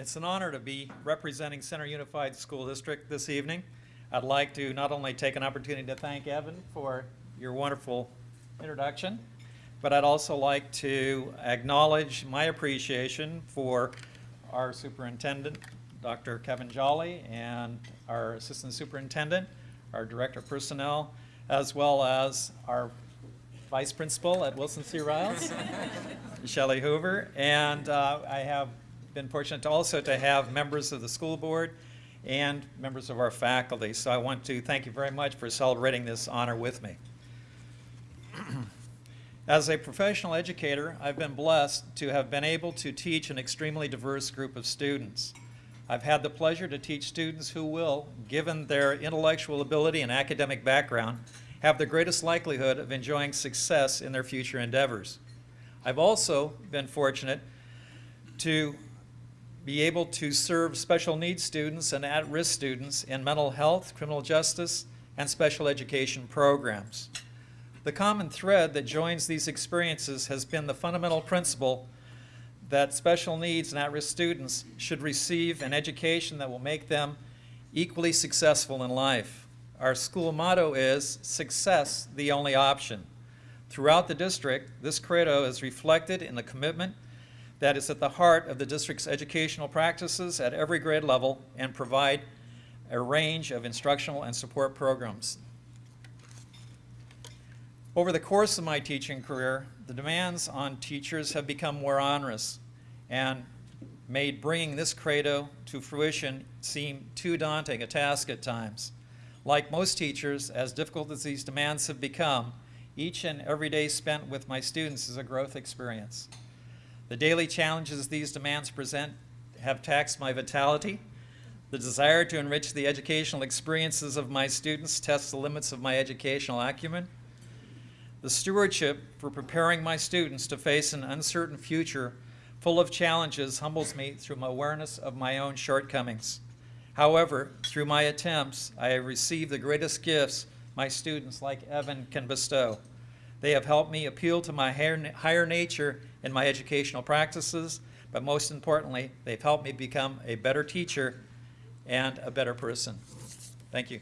It's an honor to be representing Center Unified School District this evening. I'd like to not only take an opportunity to thank Evan for your wonderful introduction, but I'd also like to acknowledge my appreciation for our superintendent, Dr. Kevin Jolly, and our assistant superintendent, our director of personnel, as well as our vice principal at Wilson C. Riles, Shelley Hoover, and uh, I have been fortunate also to have members of the school board and members of our faculty. So I want to thank you very much for celebrating this honor with me. As a professional educator, I've been blessed to have been able to teach an extremely diverse group of students. I've had the pleasure to teach students who will, given their intellectual ability and academic background, have the greatest likelihood of enjoying success in their future endeavors. I've also been fortunate to be able to serve special needs students and at-risk students in mental health, criminal justice, and special education programs. The common thread that joins these experiences has been the fundamental principle that special needs and at-risk students should receive an education that will make them equally successful in life. Our school motto is, success the only option. Throughout the district, this credo is reflected in the commitment that is at the heart of the district's educational practices at every grade level and provide a range of instructional and support programs. Over the course of my teaching career, the demands on teachers have become more onerous and made bringing this credo to fruition seem too daunting a task at times. Like most teachers, as difficult as these demands have become, each and every day spent with my students is a growth experience. The daily challenges these demands present have taxed my vitality. The desire to enrich the educational experiences of my students tests the limits of my educational acumen. The stewardship for preparing my students to face an uncertain future full of challenges humbles me through my awareness of my own shortcomings. However, through my attempts, I have received the greatest gifts my students like Evan can bestow. They have helped me appeal to my higher, nature in my educational practices, but most importantly, they've helped me become a better teacher and a better person. Thank you.